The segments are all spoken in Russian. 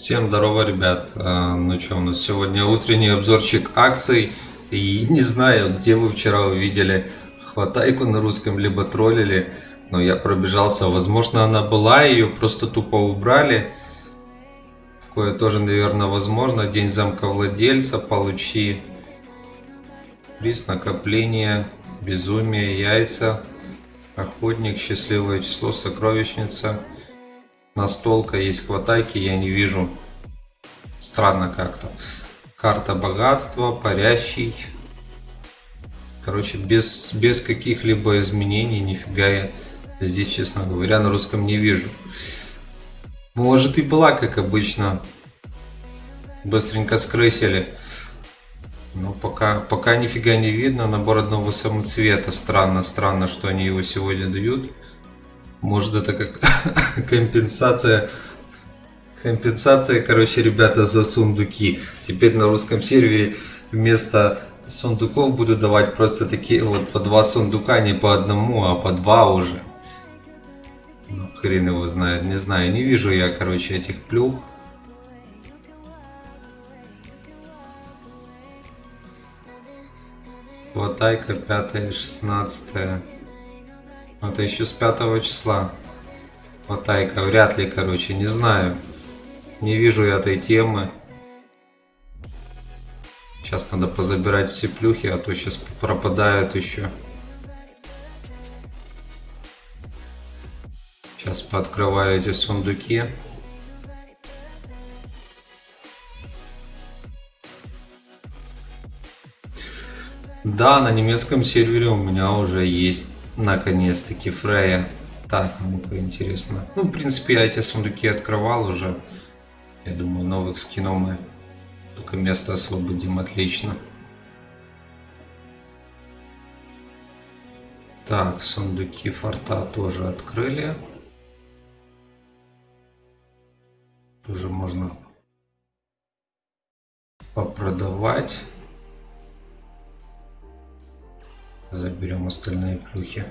Всем здорово, ребят. А, Ну что, у нас сегодня утренний обзорчик акций. И не знаю, где вы вчера увидели хватайку на русском, либо троллили. Но я пробежался. Возможно, она была, ее просто тупо убрали. Такое тоже, наверное, возможно. День замка владельца. Получи приз, накопление, безумие, яйца, охотник, счастливое число, сокровищница. Настолка есть хватайки, я не вижу. Странно как-то. Карта богатства, парящий. Короче, без, без каких-либо изменений, нифига я здесь, честно говоря, на русском не вижу. Может и была, как обычно. Быстренько скрысили. Но пока, пока нифига не видно. Набор одного самоцвета. Странно, странно, что они его сегодня дают. Может это как компенсация компенсация, короче, ребята, за сундуки. Теперь на русском сервере вместо сундуков буду давать просто такие вот по два сундука, не по одному, а по два уже. Ну, хрен его знает, не знаю, не вижу я, короче, этих плюх. Хватайка 5 16 Это еще с 5 числа. Хватайка, вряд ли, короче, не знаю. Не вижу я этой темы. Сейчас надо позабирать все плюхи, а то сейчас пропадают еще. Сейчас пооткрываю эти сундуки. Да, на немецком сервере у меня уже есть наконец-таки Фрея. Так, ну-ка интересно. Ну, в принципе, я эти сундуки открывал уже. Я думаю, новых скинов мы только место освободим отлично. Так, сундуки форта тоже открыли. Тоже можно попродавать. Заберем остальные плюхи.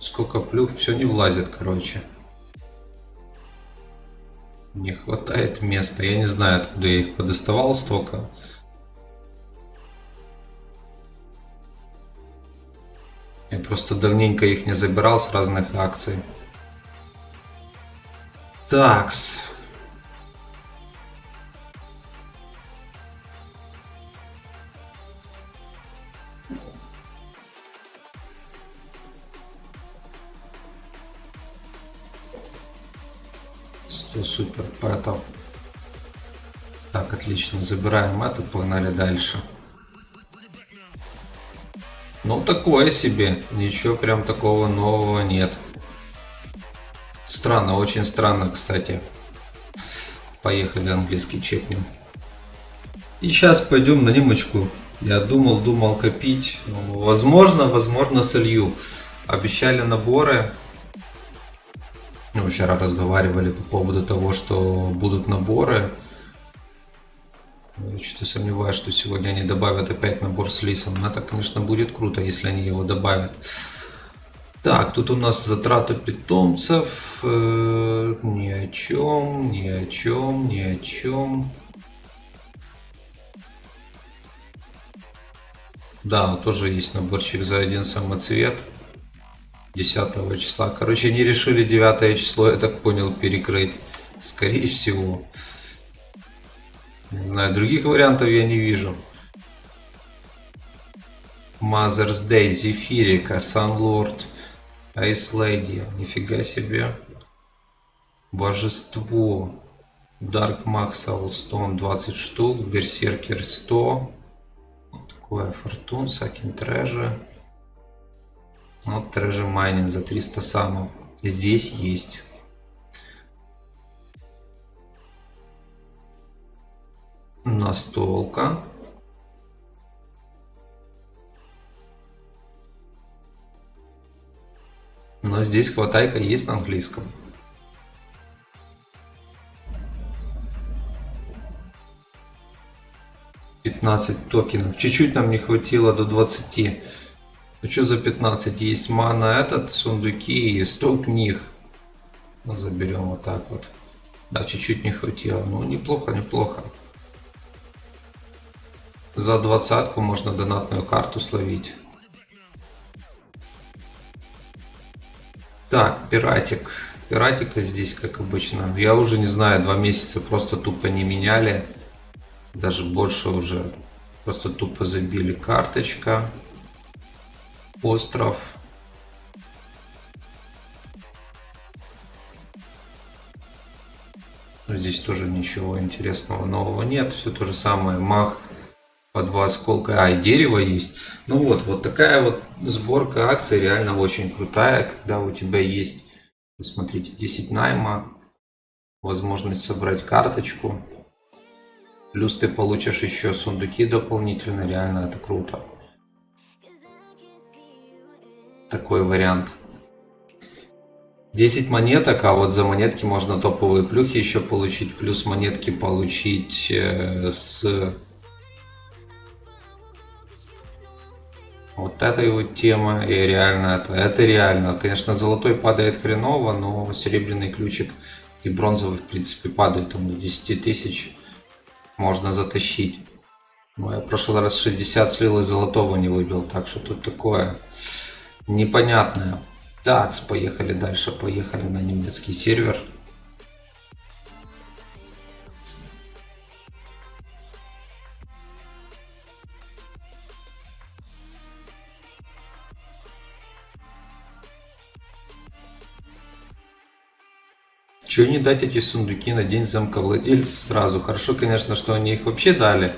Сколько плюх, все не влазит, короче. Не хватает места. Я не знаю, откуда я их подоставал столько. Я просто давненько их не забирал с разных акций. Такс. Сто супер пэтов. Так, отлично. Забираем это, погнали дальше. Ну, такое себе. Ничего прям такого нового нет. Странно, очень странно, кстати. Поехали английский чекнем. И сейчас пойдем на немочку. Я думал, думал копить. Ну, возможно, возможно солью. Обещали наборы. Ну, вчера разговаривали по поводу того, что будут наборы. Я что-то сомневаюсь, что сегодня они добавят опять набор с лисом. Но это, конечно, будет круто, если они его добавят. Так, тут у нас затраты питомцев. Э, ни о чем, ни о чем, ни о чем. Да, тоже есть наборчик за один самоцвет. 10 числа. Короче, они решили 9 число, я так понял, перекрыть. Скорее всего. Не знаю, других вариантов я не вижу. Mother's Day, Зефирика, Sunlord, Ice Lady. Нифига себе. Божество. Dark Max Stone 20 штук. Берсеркер 100. Вот такое Фортун, Сакин Treasure. Вот Treasure Mining за 300 самов. Здесь есть. Настолка. Но здесь хватайка есть на английском. Пятнадцать токенов. Чуть-чуть нам не хватило до 20. Ну что за 15? Есть мана этот, сундуки и 100 книг. Ну, заберем вот так вот. Да, чуть-чуть не хватило. Ну, неплохо, неплохо. За двадцатку можно донатную карту словить. Так, пиратик. Пиратика здесь, как обычно. Я уже не знаю, два месяца просто тупо не меняли. Даже больше уже. Просто тупо забили карточка. Остров. Здесь тоже ничего интересного нового нет. Все то же самое. Мах по два осколка. А, и дерево есть. Ну вот, вот такая вот сборка акций реально очень крутая, когда у тебя есть, смотрите, 10 найма, возможность собрать карточку. Плюс ты получишь еще сундуки дополнительно, реально это круто. Такой вариант. 10 монеток, а вот за монетки можно топовые плюхи еще получить, плюс монетки получить э, с вот этой вот темы, и реально это, это реально. Конечно, золотой падает хреново, но серебряный ключик и бронзовый, в принципе, падает там до 10 тысяч, можно затащить. Но я в прошлый раз 60 слил и золотого не выбил, так что тут такое непонятное. Так, поехали дальше, поехали на немецкий сервер. Чего не дать эти сундуки на день замковладельца сразу? Хорошо, конечно, что они их вообще дали.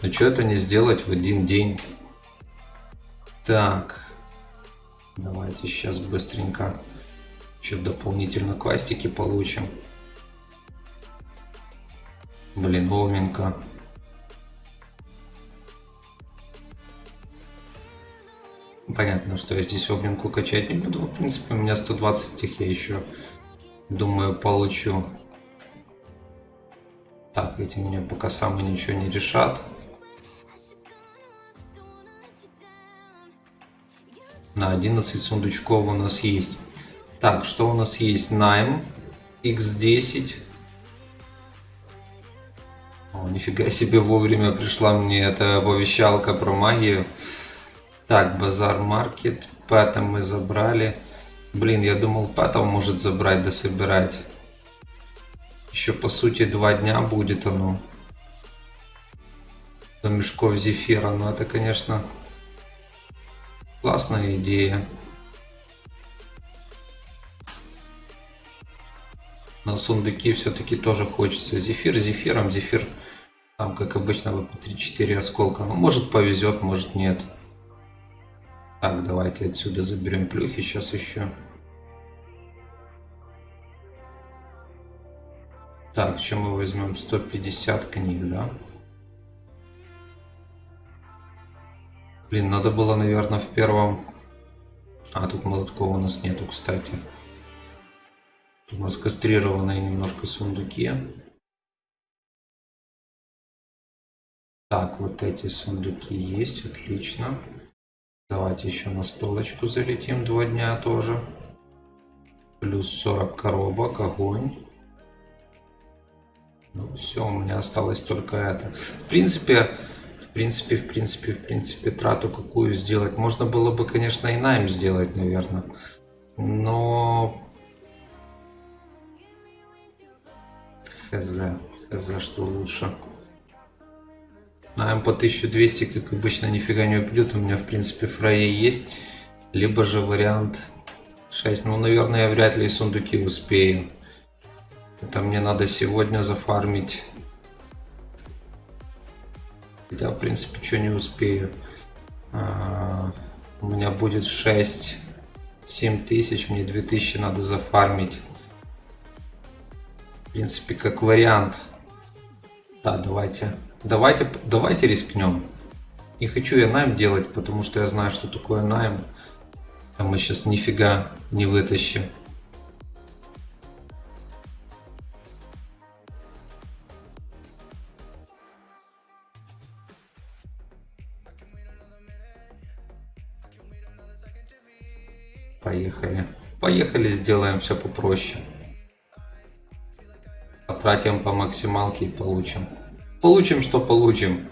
Но что это не сделать в один день? Так. Давайте сейчас быстренько еще дополнительно квастики получим. Блин. Понятно, что я здесь огненку качать не буду. В принципе, у меня 120 их я еще, думаю, получу. Так, эти мне пока самые ничего не решат. На 11 сундучков у нас есть. Так, что у нас есть? Найм X10. О, нифига себе, вовремя пришла мне эта оповещалка про магию. Так, базар маркет. Пэта мы забрали. Блин, я думал, Пэта может забрать да собирать. Еще, по сути, два дня будет оно. До мешков зефира. Но это, конечно, Классная идея. На сундуки все-таки тоже хочется зефир. Зефиром зефир там, как обычно, вот 3-4 осколка. Ну, может повезет, может нет. Так, давайте отсюда заберем плюхи сейчас еще. Так, чем мы возьмем? 150 книг, да? Блин, надо было, наверное, в первом... А, тут молотков у нас нету, кстати. Тут у нас кастрированные немножко сундуки. Так, вот эти сундуки есть, отлично. Давайте еще на столочку залетим два дня тоже. Плюс 40 коробок, огонь. Ну все, у меня осталось только это. В принципе, принципе, в принципе, в принципе, трату какую сделать. Можно было бы, конечно, и найм сделать, наверное. Но... Хз. Хз, что лучше. Найм по 1200, как обычно, нифига не упадет. У меня, в принципе, фрае есть. Либо же вариант 6. Ну, наверное, я вряд ли сундуки успею. Это мне надо сегодня зафармить Хотя, в принципе, что не успею. А, у меня будет 6 7 тысяч, мне 2000 надо зафармить. В принципе, как вариант. Да, давайте. Давайте, давайте рискнем. Не хочу я найм делать, потому что я знаю, что такое найм. А мы сейчас нифига не вытащим. Поехали. Поехали, сделаем все попроще. Потратим по максималке и получим. Получим, что получим.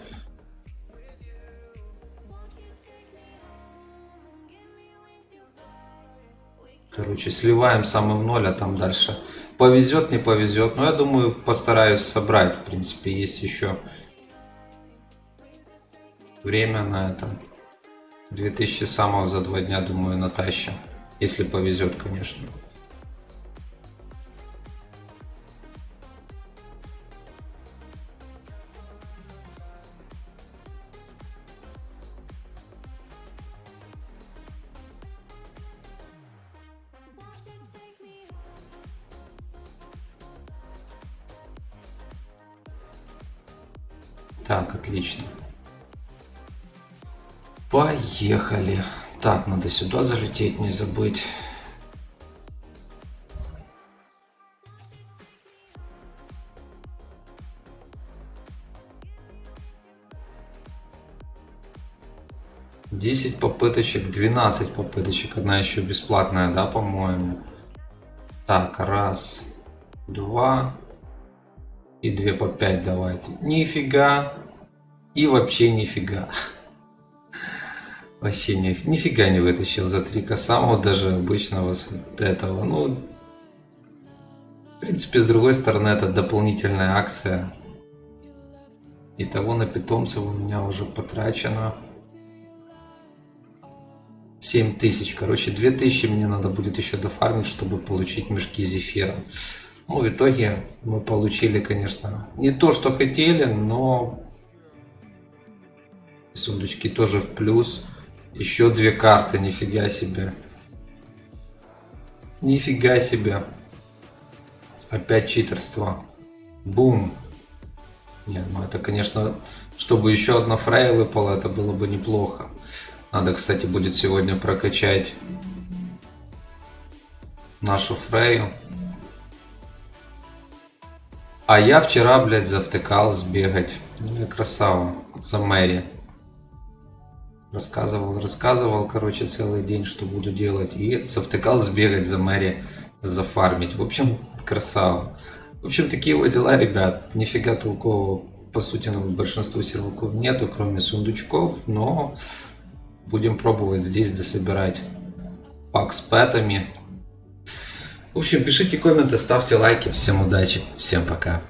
Короче, сливаем самым ноль, а там дальше повезет, не повезет. Но я думаю, постараюсь собрать. В принципе, есть еще время на это. 2000 самого за два дня, думаю, натащим. Если повезет, конечно. Так, отлично. Поехали. Так, надо сюда залететь, не забыть. Десять попыточек, 12 попыточек. Одна еще бесплатная, да, по-моему. Так, раз, два, и 2 по 5 давайте. Нифига. И вообще нифига. Вообще ни, нифига не вытащил за 3 самого даже обычного вот этого. Ну, в принципе, с другой стороны, это дополнительная акция. Итого на питомцев у меня уже потрачено 7 тысяч. Короче, 2000 мне надо будет еще дофармить, чтобы получить мешки зефира. Ну, в итоге мы получили, конечно, не то, что хотели, но сундучки тоже в плюс. Еще две карты, нифига себе. Нифига себе. Опять читерство. Бум. Нет, ну это, конечно, чтобы еще одна фрея выпала, это было бы неплохо. Надо, кстати, будет сегодня прокачать нашу фрею. А я вчера, блядь, завтыкал сбегать. Ну я красава. За Мэри. Рассказывал, рассказывал, короче, целый день, что буду делать. И завтыкал сбегать за Мэри, зафармить. В общем, красава. В общем, такие вот дела, ребят. Нифига толкового, по сути, на большинству серваков нету, кроме сундучков. Но будем пробовать здесь дособирать пак с пэтами. В общем, пишите комменты, ставьте лайки. Всем удачи, всем пока.